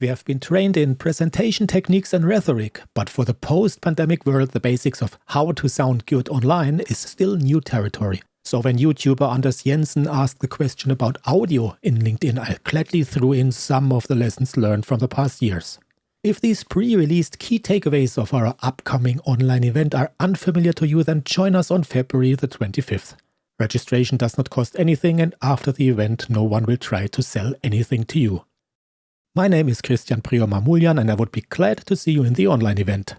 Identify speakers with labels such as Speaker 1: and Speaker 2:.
Speaker 1: We have been trained in presentation techniques and rhetoric, but for the post-pandemic world the basics of how to sound good online is still new territory. So when YouTuber Anders Jensen asked the question about audio in LinkedIn, I gladly threw in some of the lessons learned from the past years. If these pre-released key takeaways of our upcoming online event are unfamiliar to you, then join us on February the 25th. Registration does not cost anything and after the event no one will try to sell anything to you. My name is Christian Prior Mamoulian and I would be glad to see you in the online event.